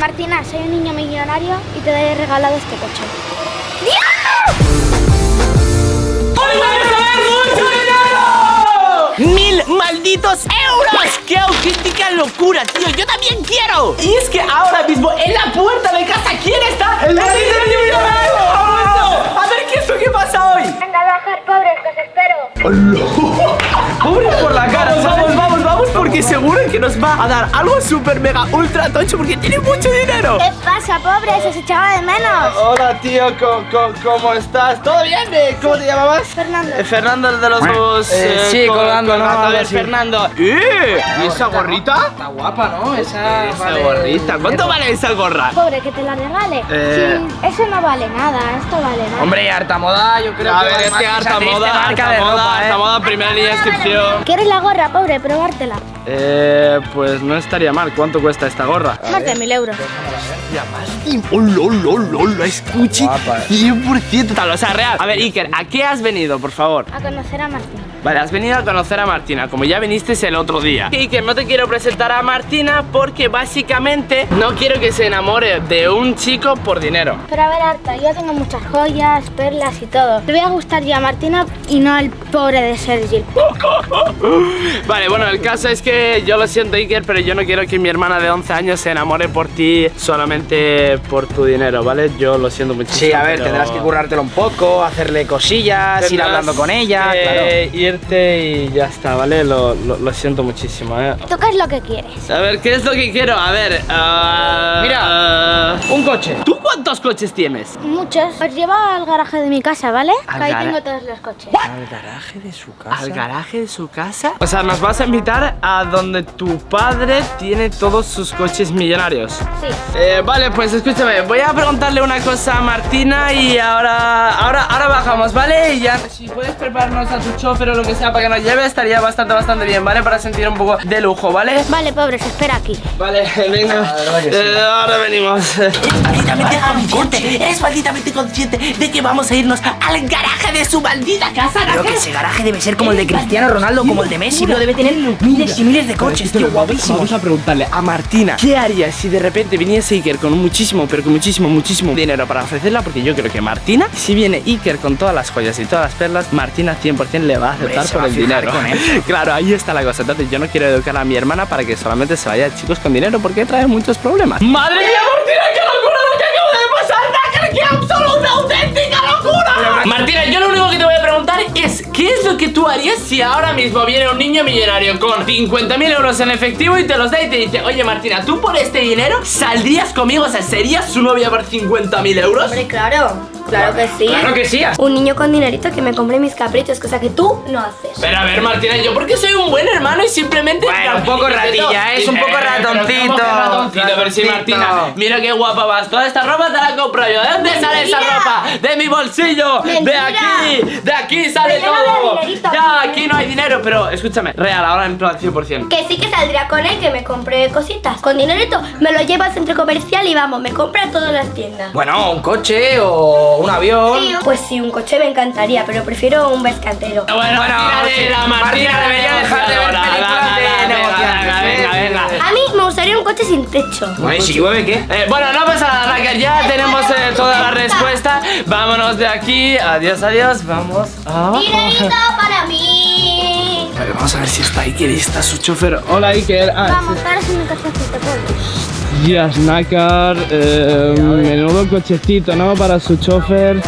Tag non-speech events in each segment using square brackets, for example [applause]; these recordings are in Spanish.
Martina, soy un niño millonario y te he regalado este coche. ¡Hoy vamos a ver mucho dinero! ¡Mil malditos euros! ¡Qué auténtica locura, tío! ¡Yo también quiero! Y es que ahora mismo en la puerta de casa, ¿quién está? ¡El niño millonario! A ver, ¿qué es lo que pasa hoy? Venga, bajar, pobres, que os espero. [laughs] ¡Pobre por la cara! Vamos, porque seguro que nos va a dar algo súper mega ultra tocho porque tiene mucho dinero. ¿Qué pasa, pobres? Os echaba de menos. Hola, tío, co- co- ¿cómo estás? ¿Todo bien? Eh, ¿Cómo te llamabas? Fernando. Eh, Fernando el de los huevos. Eh, sí, colgando, ¿no? A ver. Fernando. ¡Eh! ¿Y esa gorrita? Está guapa, ¿no? Esa, Esa vale- gorrita. ¿Cuánto vale esa gorra? Pobre, que te la regale. Eh. Sí, eso no vale nada, esto vale nada. Hombre, harta moda, yo creo A que ver, vale es que harta moda, harta ¿eh? moda, primera línea de inscripción. ¿Quieres la gorra, pobre? Probártela. Eh, pues no estaría mal. ¿Cuánto cuesta esta gorra? Más de mil euros. ¡Hola, hola, hola! Escuche. Guapa, eh. 100% tal, o sea, real. A ver, Iker, ¿a qué has venido, por favor? A conocer a Martín. Vale, has venido a conocer a Martina, como ya viniste el otro día. Y que no te quiero presentar a Martina porque básicamente no quiero que se enamore de un chico por dinero. Pero a ver, Arta, yo tengo muchas joyas, perlas y todo. Le voy a gustar yo a Martina y no al pobre de Sergi. [laughs] Vale, bueno, el caso es que yo lo siento, Iker, pero yo no quiero que mi hermana de 11 años se enamore por ti solamente por tu dinero, ¿vale? Yo lo siento muchísimo. Sí, a ver, pero tendrás que currártelo un poco, hacerle cosillas, ir hablando con ella, claro. Irte y ya está, ¿vale? Lo, lo- lo siento muchísimo, ¿eh? ¿Tú qué es lo que quieres? A ver, ¿qué es lo que quiero? A ver, ah, Mira. ah, Un coche. ¿Tú cuántos coches tienes? Muchos. Os llevo al garaje de mi casa, ¿vale? ¿Al ahí tengo todos los coches. Al garaje de su casa. ¿Al garaje de su casa? O sea, nos vas a invitar a donde tu padre tiene todos sus coches millonarios. Sí. Eh, vale, pues escúchame, voy a preguntarle una cosa a Martina y ahora, ahora, ahora bajamos, ¿vale? Y ya, si puedes prepararnos a tu chofer o lo que sea para que nos lleve, estaría bastante, bastante bien, ¿vale? Para sentir un poco de lujo, ¿vale? Vale, pobres, espera aquí. Vale, [laughs] venga. Eh, ahora venimos. malditamente consciente, eres malditamente consciente de que vamos a irnos al garaje de su maldita casa. Creo que ese garaje debe ser como el de Cristiano Ronaldo, como el de Messi, lo debe tener miles y miles de coches, tío, guapísimo. Vamos a preguntarle a Martina qué haría si de repente viniese Iker con muchísimo, pero con muchísimo, muchísimo dinero para ofrecerla, porque yo creo que Martina, si viene Iker con todas las joyas y todas las perlas, Martina 100% le va a aceptar Por el dinero. con [laughs] claro, ahí está la cosa. Entonces yo no quiero educar a mi hermana para que solamente se vaya chicos con dinero, porque trae muchos problemas. ¡Madre mía, Martina, qué locura lo que acaba de pasar! ¡Nácar, ¡Qué absoluta, auténtica locura! Martina, yo lo único que te voy a preguntar es ¿Qué es lo que tú harías si ahora mismo viene un niño millonario con 50.000 euros en efectivo y te los da y te dice Oye Martina, ¿tú por este dinero saldrías conmigo? O sea, ¿serías su novia por 50.000 euros? Hombre, claro, claro que sí. Claro que sí. Un niño con dinerito que me compre mis caprichos, cosa que tú no haces. Pero a ver Martina, yo porque soy un buen hermano y simplemente Bueno, un poco ratilla, ¿eh? Es un poco pero ¿cómo que ratoncito. ratoncito? Pero si Ratoncito. Martina, mira qué guapa vas Toda esta ropa te la compro yo ¿De dónde sale esa ropa? De mi bolsillo De aquí, de aquí sale todo aquí. no hay dinero Pero escúchame, real, ahora en plan 100% Que sí que saldría con él, que me compre cositas. Con dinerito me lo llevo al centro comercial y vamos, me compra todas las tiendas. Bueno, un coche o un avión. Sí, pues sí, un coche me encantaría, pero prefiero un vescantero. Bueno, Bueno, Martina, sí, la Martina, Martina debería dejar de ver negociadora. películas de Venga, negociantes, Venga, venga, venga A mí me gustaría un coche sin techo. Bueno, ¿y si llueve qué? Eh, bueno, no pasa nada, Raquel, ya tenemos eh, toda la respuesta Vámonos de aquí, adiós, adiós Vamos a... Vamos a ver si está Iker y está su chofer. Hola Iker. Ah, Vamos, ahora sí mi cochecito, pobre. Días Nácar, eh, menudo cochecito, ¿no? Para su chofer.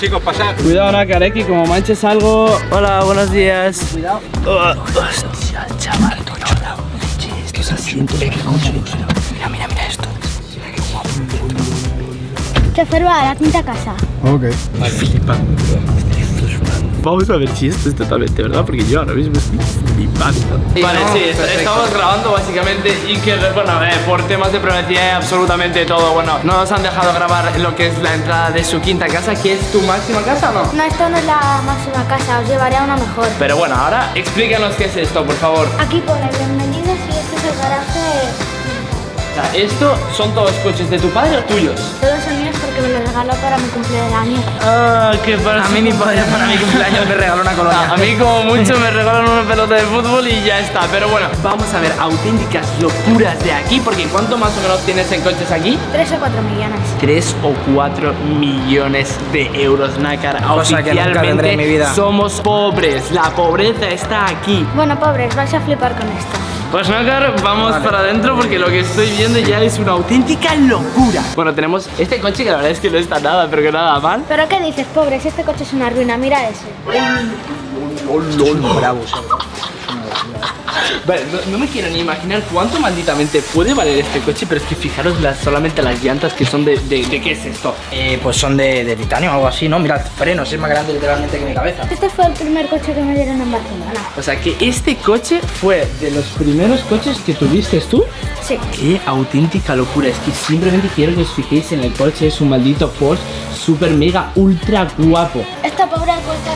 chicos, pasar. Cuidado Nácar, eh, que como manches algo. Hola, buenos días. Cuidado. hostia, chaval, hola. Es. Mira, mira, mira esto. Chofer va a la quinta casa. Vale, flipando. Vamos a ver si esto es totalmente verdad, porque yo ahora mismo estoy flipando. Vale, no, sí, perfecto. estamos grabando básicamente y que, bueno, eh, por temas de privacidad absolutamente todo. Bueno, no nos han dejado grabar lo que es la entrada de su quinta casa, que es tu máxima casa, ¿o ¿no? No, esto no es la máxima casa, os llevaré a una mejor. Pero bueno, ahora explícanos qué es esto, por favor. Aquí pone bienvenidos ¿esto son todos coches de tu padre o tuyos? Todos son míos porque me los regaló para mi cumpleaños. Ah, qué pasa. A mí mi padre para mi cumpleaños me regaló una colonia. A mí como mucho me regalan una pelota de fútbol y ya está. Pero bueno, vamos a ver auténticas locuras de aquí. Porque ¿cuánto más o menos tienes en coches aquí? 3 o 4 millones. 3 o 4 millones de euros, Nácar. Cosa que nunca tendré en mi vida. somos pobres. La pobreza está aquí. Bueno, pobres, vais a flipar con esto. Pues Nácar, vamos para adentro porque lo que estoy viendo ya es una auténtica locura. Bueno, tenemos este coche que la verdad es que no está nada, pero que nada mal. ¿Pero qué dices, pobres? Este coche es una ruina, mira ese. Bravos. Vale, no, no me quiero ni imaginar cuánto malditamente puede valer este coche, pero es que fijaros las, solamente las llantas que son de, de, de qué es esto. Eh, pues son de, de titanio o algo así, ¿no? Mira, frenos, es más grande literalmente que mi cabeza. Este fue el primer coche que me dieron en Barcelona. O sea que este coche fue de los primeros coches que tuviste tú. Sí. Qué auténtica locura, es que simplemente quiero que os fijéis en el coche, es un maldito Porsche super mega ultra guapo. Esta pobre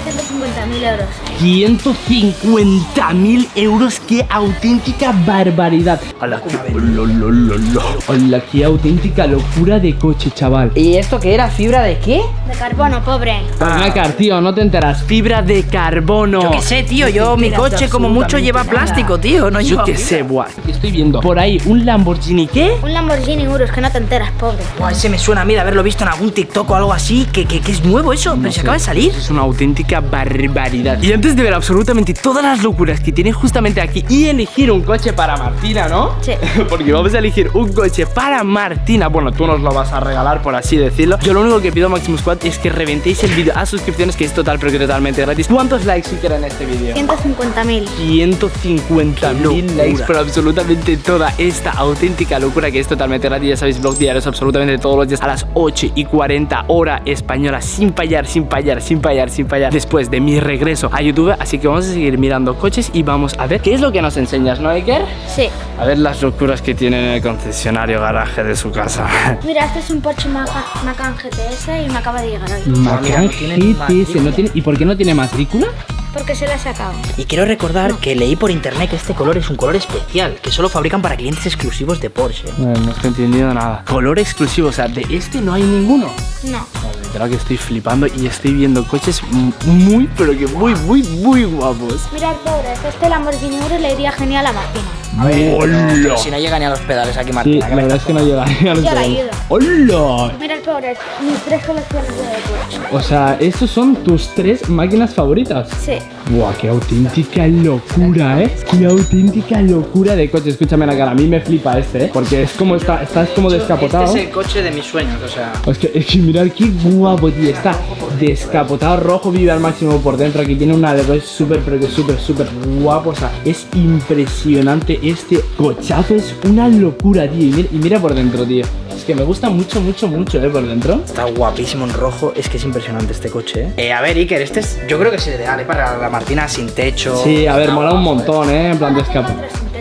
cuesta 150.000 euros. 150 mil euros, qué auténtica barbaridad. Hola, qué, Hola, hola, qué auténtica locura de coche, chaval. ¿Y esto qué era? ¿Fibra de qué? De carbono, pobre. Nácar, tío, no te enteras. Fibra de carbono. Yo qué sé, tío, yo mi coche como mucho lleva plástico, tío, no Yo qué sé, buah. Estoy viendo por ahí un Lamborghini, ¿qué? Un Lamborghini Urus, que no te enteras, pobre. Buah, ese me suena a mí de haberlo visto en algún TikTok o algo así, que, que, que es nuevo eso, pero se acaba de salir. Es una auténtica barbaridad. Y antes de ver absolutamente todas las locuras que tiene justamente aquí y elegir un coche para Martina, ¿no? Sí. [laughs] Porque vamos a elegir un coche para Martina. Bueno, tú nos lo vas a regalar, por así decirlo. Yo lo único que pido, Maximus Squad, es que reventéis el vídeo a suscripciones, que es total, pero que totalmente gratis. ¿Cuántos likes si en este vídeo? 150.000. 150 mil likes por absolutamente toda esta auténtica locura que es totalmente gratis. Ya sabéis, blog diarios absolutamente todos los días a las 8 y 40 hora española, sin fallar, sin fallar, sin fallar, sin fallar. Después de mi regreso a YouTube. Así que vamos a seguir mirando coches y vamos a ver qué es lo que nos enseñas, ¿no, Iker? Sí. A ver las locuras que tiene en el concesionario garaje de su casa. [laughs] Mira, este es un Porsche Maca- Macan GTS y me acaba de llegar hoy. Macan GTS, matrícula. ¿no tiene- ¿y por qué no tiene matrícula? Porque se la he sacado. Y quiero recordar que leí por internet que este color es un color especial, que solo fabrican para clientes exclusivos de Porsche. No, no estoy entendiendo nada. Color exclusivo, o sea, de este no hay ninguno. No. Literal que estoy flipando y estoy viendo coches muy, pero que muy, muy, muy guapos. Mirad, pobres, este Lamborghini Urus le iría genial a Martina. A ver, ¡Hola! si no llega ni a los pedales aquí, Sí, Martina. la verdad es que no llega a los la pedales. ayudo. ¡Hola! Mirad, pobres, mis tres colecciones de Porsche. O sea, estos son tus tres máquinas favoritas. Sí. Buah, qué auténtica locura, ¿eh? Qué auténtica locura de coche. Escúchame la cara, a mí me flipa este, ¿eh? Porque es como, está, estás como descapotado. Este es el coche de mis sueños, o sea. Es que, es que mirad qué guapo, tío. Está descapotado rojo, vive al máximo por dentro. Aquí tiene una de súper, pero que súper, súper guapo. O sea, es impresionante este cochazo. Es una locura, tío. Y mira, y mira por dentro, tío. Es que me gusta mucho, mucho, mucho, ¿eh? Por dentro. Está guapísimo en rojo, es que es impresionante este coche, ¿eh? Eh, a ver, Iker, este es, yo creo que es ideal, ¿eh? Para la Martina sin techo. Sí, a ver, mola un montón, ¿eh? En plan Tengo descapotado.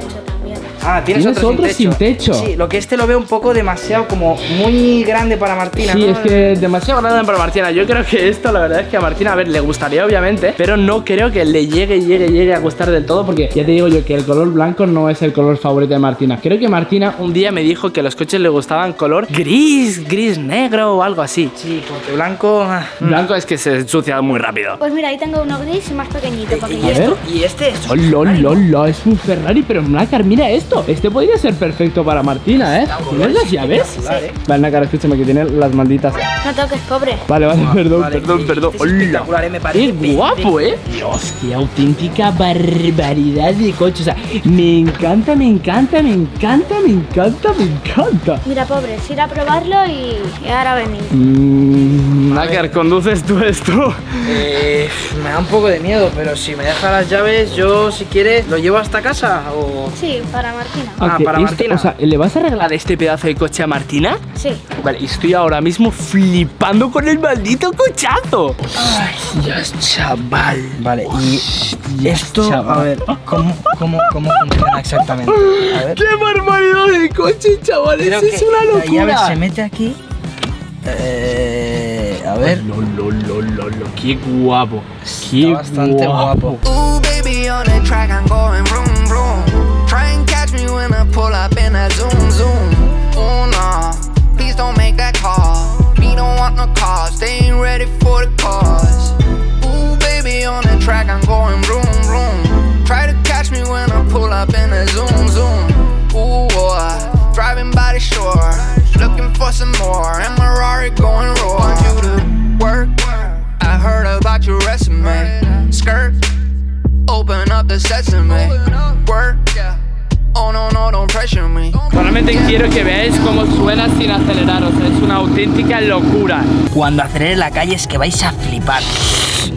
Ah, tienes, ¿Tienes otro, otro sin techo? Sí, lo que este lo veo un poco demasiado, como muy grande para Martina, Sí, ¿no? es que demasiado grande para Martina. Yo creo que esto, la verdad es que a Martina, a ver, le gustaría obviamente, pero no creo que le llegue, llegue, llegue a gustar del todo, porque ya te digo yo que el color blanco no es el color favorito de Martina. Creo que Martina un día me dijo que los coches le gustaban color gris, gris negro o algo así. Sí, porque blanco. ah. Blanco es que se ensucia muy rápido. Pues mira, ahí tengo uno gris y más pequeñito. Porque Y, yo ver. esto, y este es. ¡Hola, hola, hola! Es un Ferrari, pero Nácar, mira esto. Este podría ser perfecto para Martina, ¿eh? ¿Tienes las llaves? Vale, Nácar, escúchame que tiene las malditas. No toques, pobre. Vale, vale, perdón, Vale, perdón, perdón. este es ¡Hola! espectacular, ¿eh? Me parece Qué guapo, ¿eh? Dios, qué auténtica barbaridad de coche. O sea, me encanta, me encanta, me encanta, me encanta, me encanta. Mira, pobres, ir a probarlo y, y ahora venir. Mmm, Nácar, ¿conduces tú esto? Eh, me da un poco de miedo, pero si me deja las llaves, yo si quieres lo llevo hasta casa o. Sí, para Martina. Ah, para esto- Martina. O sea, ¿le vas a regalar este pedazo de coche a Martina? Sí. Vale, y estoy ahora mismo flipando con el maldito cochazo. Ay, Dios, chaval. Vale, y esto, chaval. a ver, ¿cómo, cómo, cómo funciona exactamente? A ver. ¡Qué barbaridad de coche, chavales! Creo es que una La llave locura. se mete aquí. Eh, a ver. Lo, lo, lo, lo, lo, qué guapo. Qué Está bastante guapo. Ooh, when I pull up in that zoom, zoom. Oh no, please don't make that call. We don't want no calls, they ain't ready for the cause. Ooh, baby, on the track, I'm going vroom, vroom. Try to catch me when I pull up in a zoom, zoom. Ooh, boy, driving by the shore, looking for some more. And my Rari going raw. Want you to work? I heard about your resume. Skirt, open up the sesame. Solamente quiero que veáis cómo suena sin acelerar, o sea, es una auténtica locura. Cuando acelere la calle es que vais a flipar.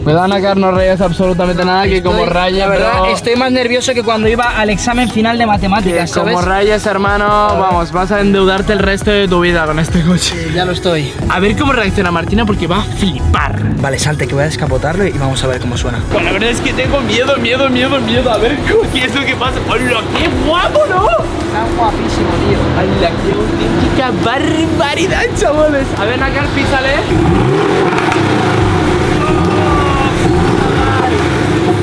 Cuidado, Nakar, no rayas absolutamente nada, que como Estoy- raya, La verdad, pero- estoy más nervioso que cuando iba al examen final de matemáticas, ¿sabes? Como rayas, hermano, vamos, vas a endeudarte el resto de tu vida con este coche. Ya lo estoy. A ver cómo reacciona Martina porque va a flipar. Vale, salte, que voy a descapotarlo y vamos a ver cómo suena. Bueno, la verdad es que tengo miedo, miedo, miedo, miedo. A ver qué es lo que pasa. ¡Hola, qué guapo, no! Está guapísimo, tío. ¡Hala, qué auténtica barbaridad, chavales! A ver, Nakar, písale.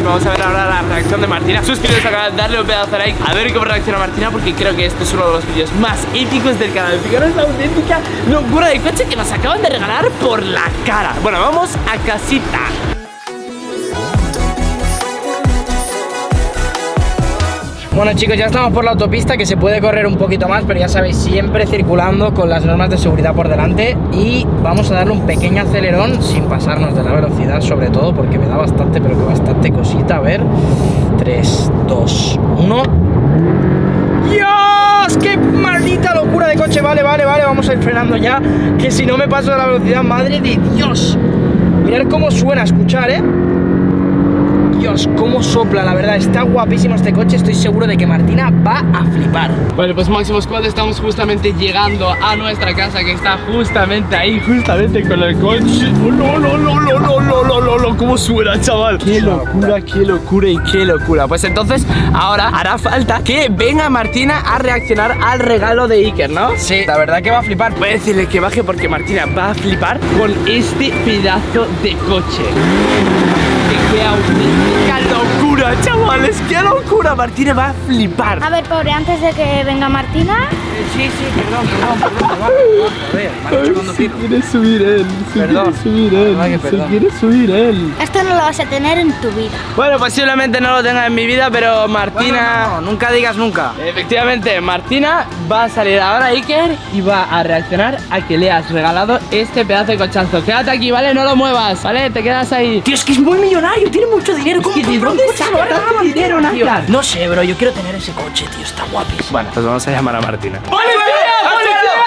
Vamos a ver ahora la reacción de Martina. Suscríbete al canal, darle un pedazo de like, a ver cómo reacciona Martina, porque creo que este es uno de los vídeos más épicos del canal. Fijaros la auténtica locura de coche que nos acaban de regalar por la cara. Bueno, vamos a casita. Bueno chicos, ya estamos por la autopista que se puede correr un poquito más, pero ya sabéis, siempre circulando con las normas de seguridad por delante y vamos a darle un pequeño acelerón sin pasarnos de la velocidad, sobre todo porque me da bastante, pero que bastante cosita. A ver, 3, 2, 1. ¡Dios! ¡Qué maldita locura de coche! Vale, vale, vale, vamos a ir frenando ya, que si no me paso de la velocidad, madre de Dios. Mirad cómo suena, escuchar, ¿eh? Dios, cómo sopla, la verdad, está guapísimo este coche, estoy seguro de que Martina va a flipar. Vale, pues Máximo Squad estamos justamente llegando a nuestra casa que está justamente ahí, justamente con el coche. ¡Oh, no, no, no, no, no, no, no, no, no! ¿Cómo suena, chaval? ¡Qué locura, qué locura y qué locura! Pues entonces, ahora hará falta que venga Martina a reaccionar al regalo de Iker, ¿no? Sí, la verdad que va a flipar. Voy a decirle que baje porque Martina va a flipar con este pedazo de coche. que é o Mercadão locura, chavales! ¡Qué locura! Martina va a flipar. A ver, pobre, antes de que venga Martina, Sí, sí, perdón, perdón, perdón, perdón, perdón, quiere subir él, se Perdón. quiere subir él, Ay, que se perdón. quiere subir él. esto no lo vas a tener en tu vida. Bueno, posiblemente no lo tenga en mi vida, pero Martina... No, nunca digas nunca. Efectivamente, Martina va a salir ahora Iker y va a reaccionar a que le has regalado este pedazo de cochazo. Quédate aquí, ¿vale? No lo muevas, ¿vale? Te quedas ahí. Tío, es que es muy millonario, tiene mucho dinero. ¿Cómo ¿de compra dinero? No sé, bro, yo quiero tener ese coche, tío, está guapísimo. Bueno, pues vamos a llamar a Martina.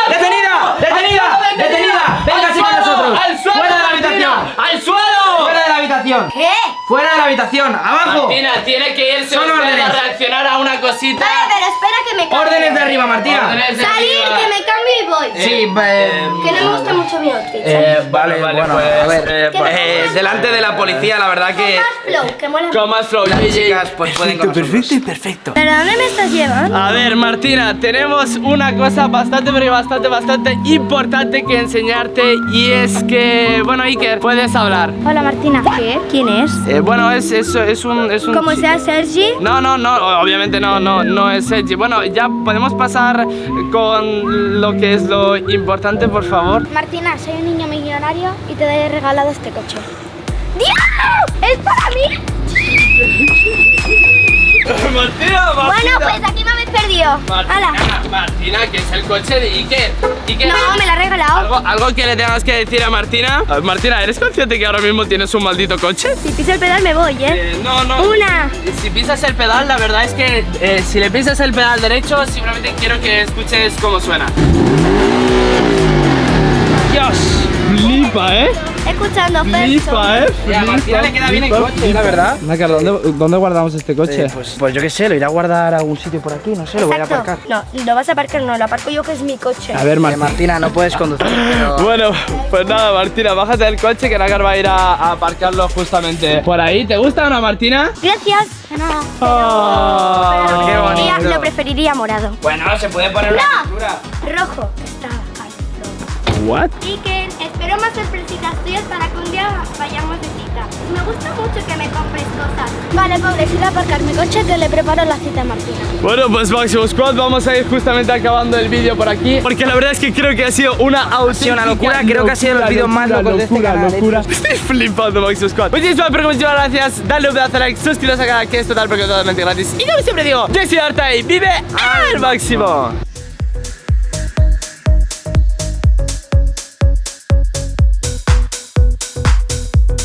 ¡Detenida! ¡Detenida! ¡Detenida! ¡Venga, sí con nosotros! ¡Al suelo! ¡Fuera de la habitación! ¡Al suelo! ¡Fuera de la habitación! ¿Qué? ¡Fuera de la habitación! ¡Abajo! Martina, tiene que irse Son a reaccionar a una cosita. Vale, pero espera que me cambie. ¡Órdenes de arriba, Martina! Órdenes de Salir, arriba. que me cambio y voy. Sí, eh, Que no me gusta mucho mi outfit. eh, vale, Vale, bueno, pues, a ver. eh, ¿Qué me eh, pones? delante de la policía, la verdad Con que más flow, que mola Con más flow, las chicas pues pueden con nosotros. y perfecto. ¿Pero dónde me estás llevando? A ver, Martina, tenemos una cosa bastante, pero bastante, bastante importante que enseñarte y es que, bueno, Iker, puedes hablar. Hola, Martina. ¿Qué? ¿Quién es? Eh, bueno, es, es, es un... Es un Como sea Sergi. No, no, no, obviamente no, no, no es Edgy. Bueno, ya podemos pasar con lo que es lo importante, por favor. Martina, soy un niño millonario y te he regalado este coche. ¡Dios! ¡Es para mí! [laughs] Martina, Bueno, pues aquí me habéis perdido. ¡Hala! Martina, Martina, que es el coche de Iker. Iker, No, me la ha regalado. ¿Algo, algo que le tengas que decir a Martina. A ver, Martina, ¿eres consciente que ahora mismo tienes un maldito coche? Si piso el pedal me voy, ¿eh? Eh, no, no. Una. Si pisas el pedal, la verdad es que eh, si le pisas el pedal derecho, simplemente quiero que escuches cómo suena. Dios, flipa, ¿eh? Escuchando Flipa, ¿eh? Y a Martina le queda bien el coche, la verdad. Nácar, ¿dónde, ¿dónde guardamos este coche? Eh, pues, pues yo qué sé, lo iré a guardar a algún sitio por aquí, no sé, lo voy a aparcar. No, lo vas a aparcar, no, lo aparco yo que es mi coche. a ver, Eh, Martina. Martina, no puedes conducir, [laughs] pero... Bueno, pues nada, Martina, bájate del coche que Nácar va a ir a, a aparcarlo justamente por ahí. ¿Te gusta o no, Martina? Gracias. No, Ah, pero preferiría- bonito. lo preferiría morado. Bueno, se puede poner una ¡No! pintura. Rojo. ¿What? Iker, espero quiero más sorpresitas tuyas para que un día vayamos de cita. Me gusta mucho que me compres cosas. Vale, pobre, si voy a aparcar mi coche que le preparo la cita a Martina. Bueno, pues Máximo Squad, vamos a ir justamente acabando el vídeo por aquí Porque la verdad es que creo que ha sido una auténtica una locura, creo que ha sido el vídeo más locura, loco de este locura, canal, ¿eh? locura. [laughs] Estoy flipando Máximo Squad Muchísimas, pero muchísimas gracias Dale un pedazo de like, suscríbete al canal que es total porque es totalmente gratis Y como siempre digo, desearte y vive al máximo